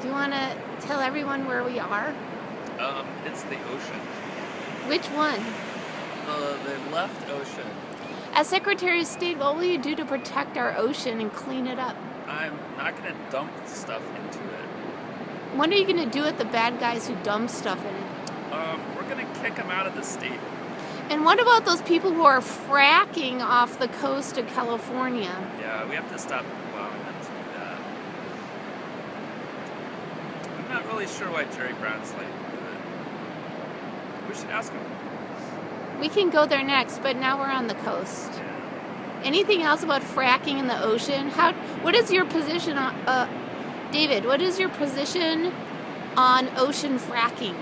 Do you want to tell everyone where we are? Um, it's the ocean. Which one? The, the left ocean. As Secretary of State, what will you do to protect our ocean and clean it up? I'm not gonna dump stuff into it. What are you going to do with the bad guys who dump stuff in it? Um, we're gonna kick them out of the state. And what about those people who are fracking off the coast of California? Yeah, we have to stop allowing them to do that. I'm not really sure why Jerry Brown's it. We should ask him. We can go there next, but now we're on the coast. Anything else about fracking in the ocean? How? What is your position on, uh, David? What is your position on ocean fracking?